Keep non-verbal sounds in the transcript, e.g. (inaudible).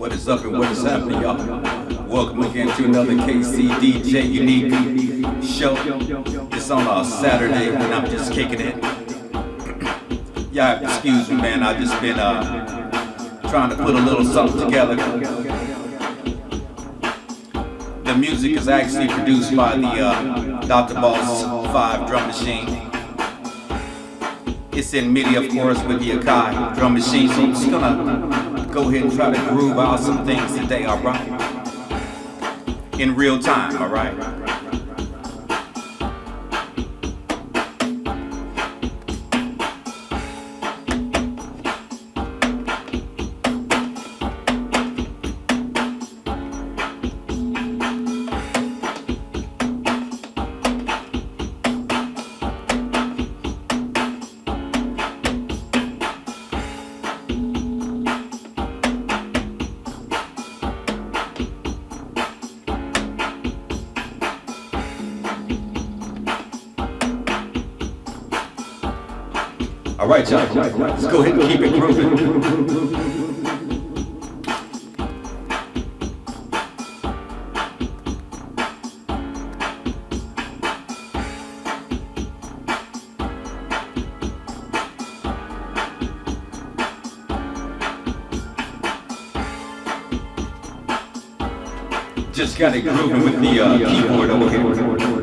What is up and what is happening, y'all? Welcome again to another KCDJ Unique show. It's on a Saturday and I'm just kicking it. (clears throat) Y'all excuse me, man. I've just been uh, trying to put a little something together. The music is actually produced by the uh, Dr. Boss 5 drum machine. It's in MIDI, of course, with the Akai drum machine. So I'm just gonna go ahead and try to groove out some things today, alright? In real time, alright? All right, y'all. Let's go ahead and keep it grooving. Just got it grooving with the uh, keyboard over here.